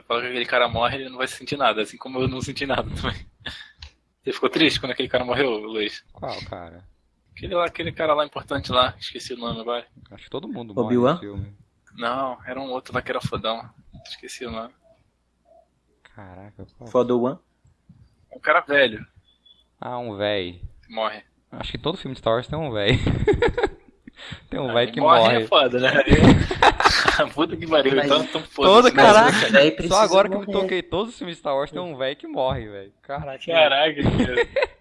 Você fala que aquele cara morre, ele não vai sentir nada, assim como eu não senti nada também. Você ficou triste quando aquele cara morreu, Luiz? Qual, cara? Aquele, lá, aquele cara lá importante lá, esqueci o nome agora. Acho que todo mundo morre Obi-Wan? no filme. Não, era um outro lá que era fodão. Esqueci o nome. Caraca, qual? For the One. Um cara velho Ah, um véi. morre. Acho que todo filme de Star Wars tem um véi. tem um véi que morre. morre. é foda, né? Puta que pariu, Mas- então, Todo foda-se. Mas caraca. Só agora que eu me morrer. toquei, todos os filmes de Star Wars tem um véi que morre, velho. Caraca. Caraca, cara.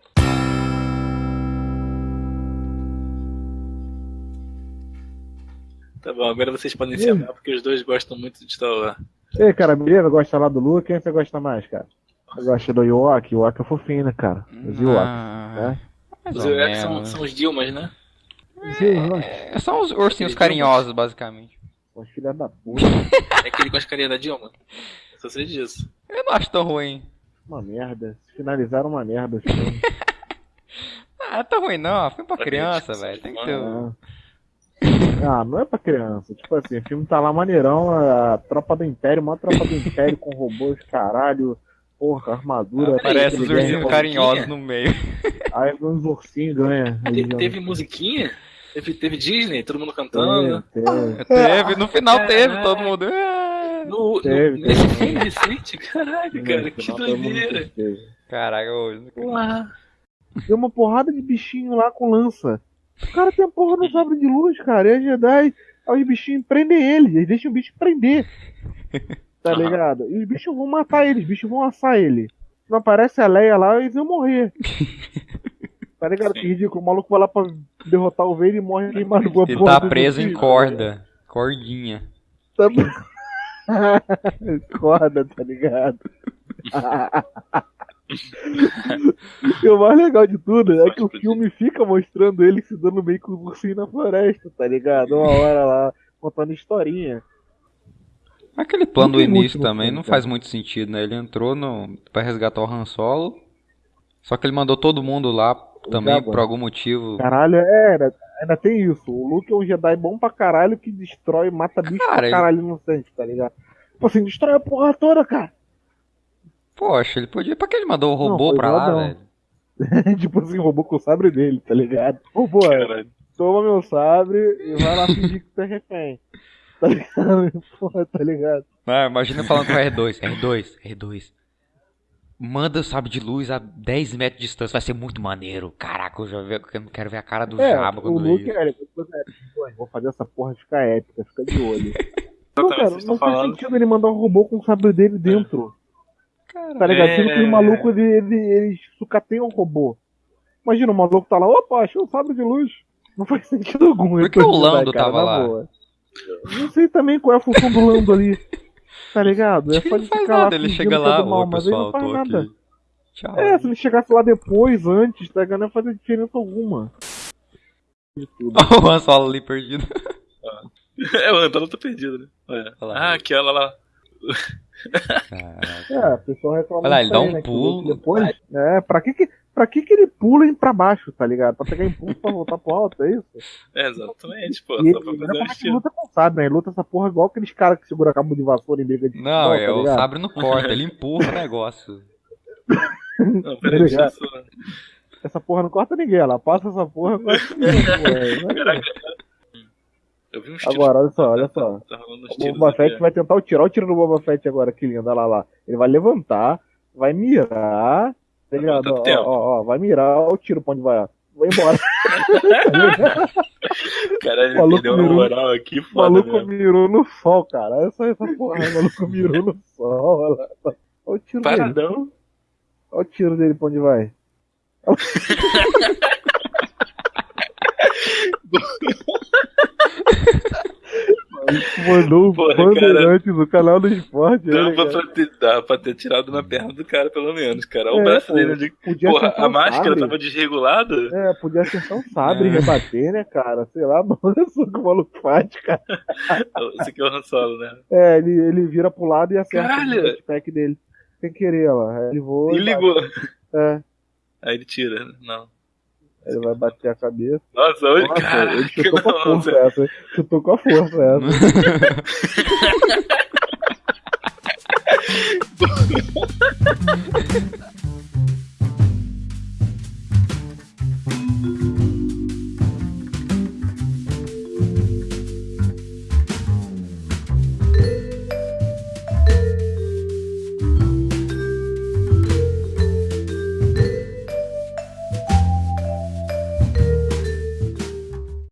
Tá bom, agora vocês podem encerrar, porque os dois gostam muito de Star Wars. E aí, cara, beleza? Gosta lá do Luke? Quem você gosta mais, cara? Você gosta do? O Ewok é fofinho, né, cara? Os Ewok. Ah, né? Os são, são os Dilmas, né? É, são os ursinhos carinhosos, basicamente. Os filha da puta. É aquele com as carinhas da Dilma. Só sei disso. Eu não acho tão ruim. Uma merda. Finalizaram uma merda os filmes. Ah, tá ruim não. Filme pra Pra criança, velho. Tem que ter. um- Ah, não é pra criança. Tipo assim, o filme tá lá maneirão, a tropa do Império, uma tropa do Império com robôs, caralho, porra, armadura. Parece os ursinhos carinhosos no meio. Aí uns ursinhos ganha. Te- teve musiquinha? Teve, teve Disney, todo mundo cantando. Teve, teve. Teve, no final teve, Caralho. todo mundo. "Ah". No, no, Teve, nesse teve. filme recente, caralho, cara, No que doideira. Caraca, hoje. Tem uma porrada de bichinho lá com lança. O cara tem a porra no sabre de luz, cara. E a Jedi, aí os bichinhos prendem ele. Eles deixam o bicho prender. Tá ligado? E os bichos vão matar ele, os bichos vão assar ele. Se não aparece a Leia lá, eles vão morrer. Tá ligado? Que ridículo. O maluco vai lá pra derrotar o Vader e morre queimado com a Ele tá preso em corda. Cordinha. Tá... Corda, tá ligado? e o mais legal de tudo é que o filme fica mostrando ele se dando bem com o ursinho na floresta, tá ligado? Uma hora lá, contando historinha. Aquele plano do início também filme, não faz muito sentido, né? Ele entrou no... pra resgatar o Han Solo. Só que ele mandou todo mundo lá também Jabba. por algum motivo. Caralho, é, ainda, ainda tem isso. O Luke é um Jedi bom pra caralho que destrói, mata bicho Cara, pra ele- caralho inocente, tá ligado? Tipo assim, destrói a porra toda, cara. Poxa, ele podia. Pra que ele mandou o Não, robô foi pra lá, zoadão. velho? tipo assim, roubou com o sabre dele, tá ligado? Roubou, é. Caralho. toma meu sabre e vai lá fingir que tu é refém. Tá ligado? Porra, tá ligado? Ah, imagina falando com o R2. R2, R2. Manda o sabre de luz a 10 metros de distância, vai ser muito maneiro. Caraca, eu já vi- eu quero ver a cara do É, Jabba o quando vê Luke, isso. é, ele falou assim, "Pô, vou fazer essa porra ficar épica, fica de olho. Não, Exatamente, cara, vocês não faz falando. sentido ele mandar um robô com o sabre dele dentro. Tá ligado? É. Sendo que o maluco, ele, ele, ele sucateia um robô. Imagina, o maluco tá lá, opa, achei um sabre de luz. Não faz sentido algum. Por que o Lando cara, tava lá? boa. Não sei também qual é a função do Lando ali. Tá ligado? É Ele ele faz nada, ele chega é lá, do mal, mas ele não faz nada. aqui. Tchau. É, se ele chegasse lá depois, antes, tá ligado? Não ia fazer diferença alguma. De tudo. o ali perdido. É, o Antônio tá perdido, né? Olha. Olha lá. Ah, aquela lá. Caraca. É, o pessoal reclama Olha lá, ele dá aí, um né, que o pulo. Luke Depois, é, pra que que, pra que que ele pula em pra baixo, tá ligado? Pra pegar impulso pra voltar pro alto, é isso? É, exatamente, pô. E Só ele, pra fazer um estilo. luta não sabe, né? Ele luta essa porra igual aqueles caras que seguram cabo de vassoura em briga de Não, futebol, é, tá o sabre não corta, ele empurra o negócio. Não, peraí, deixa eu só. Essa porra não corta ninguém, ela passa essa porra. corta ninguém, porra. Caraca. Eu vi tiros. Agora, olha só, olha só. Tá O. Boba Fett vai tentar tirar o tiro do Boba Fett agora, que lindo, olha lá, lá. Ele vai levantar, vai mirar, tá ligado? Quanto Ó, ó, ó, vai mirar, ó, o tiro pra onde vai, ó. Vai embora. Caralho, Maluco ele deu uma moral aqui O foda maluco mesmo. mirou no sol, cara. Olha só essa porra, o maluco mirou no sol, olha lá. Olha o tiro dele. Paradão. Olha o tiro dele pra onde vai. Mandou Porra, Bandeirantes no canal do esporte. Dava né, cara? pra, ter, dava pra ter tirado na perna do cara, pelo menos, cara. O É, braço dele ali. Podia Porra, a máscara sabre. tava desregulada. É, podia acertar um sabre e É. rebater, né, cara? Sei lá, mas olha só o que o maluco faz, cara. Esse aqui é o Han Solo, né? É, ele, ele vira pro lado e acerta Caralho! o jetpack dele. Sem querer, ó. Ele voa. E ligou. É, Aí ele tira. Não. Ele vai bater a cabeça. Nossa, hoje, Nossa, cara. ele chutou com a força essa. Chutou com a força essa.